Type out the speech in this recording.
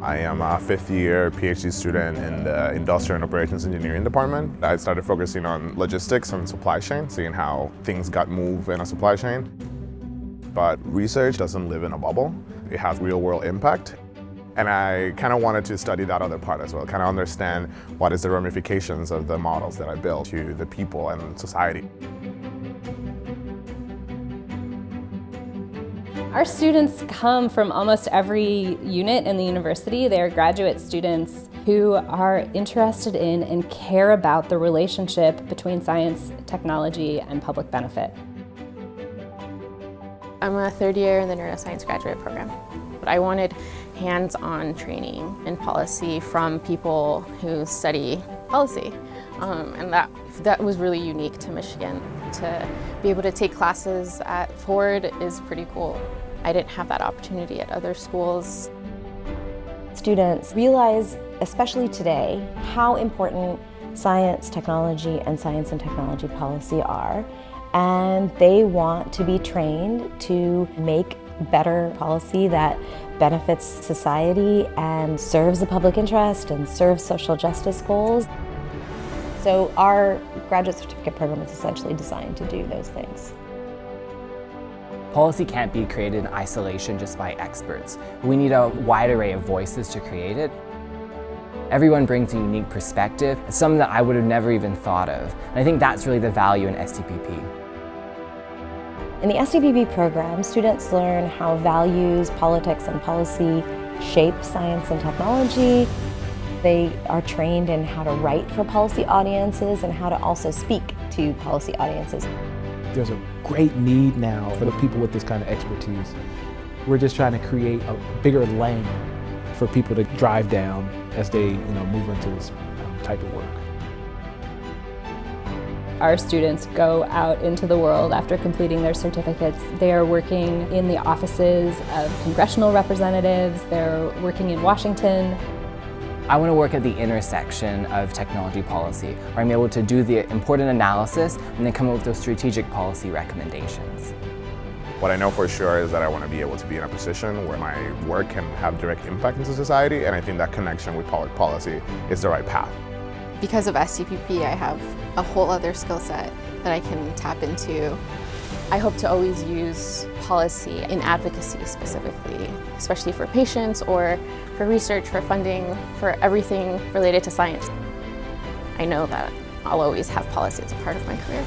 I am a fifth year PhD student in the Industrial and Operations Engineering department. I started focusing on logistics and supply chain, seeing how things got moved in a supply chain. But research doesn't live in a bubble. It has real world impact. And I kind of wanted to study that other part as well, kind of understand what is the ramifications of the models that I built to the people and society. Our students come from almost every unit in the university. They're graduate students who are interested in and care about the relationship between science, technology, and public benefit. I'm a third year in the neuroscience graduate program. But I wanted hands-on training in policy from people who study policy. Um, and that, that was really unique to Michigan. To be able to take classes at Ford is pretty cool. I didn't have that opportunity at other schools. Students realize, especially today, how important science, technology, and science and technology policy are. And they want to be trained to make better policy that benefits society and serves the public interest and serves social justice goals. So our graduate certificate program is essentially designed to do those things. Policy can't be created in isolation just by experts. We need a wide array of voices to create it. Everyone brings a unique perspective, some that I would have never even thought of. And I think that's really the value in STPP. In the STPP program, students learn how values, politics, and policy shape science and technology. They are trained in how to write for policy audiences and how to also speak to policy audiences. There's a great need now for the people with this kind of expertise. We're just trying to create a bigger lane for people to drive down as they you know, move into this type of work. Our students go out into the world after completing their certificates. They are working in the offices of congressional representatives, they're working in Washington. I want to work at the intersection of technology policy, where I'm able to do the important analysis and then come up with those strategic policy recommendations. What I know for sure is that I want to be able to be in a position where my work can have direct impact into society, and I think that connection with public policy is the right path. Because of STPP, I have a whole other skill set that I can tap into. I hope to always use policy in advocacy specifically, especially for patients or for research, for funding, for everything related to science. I know that I'll always have policy as a part of my career.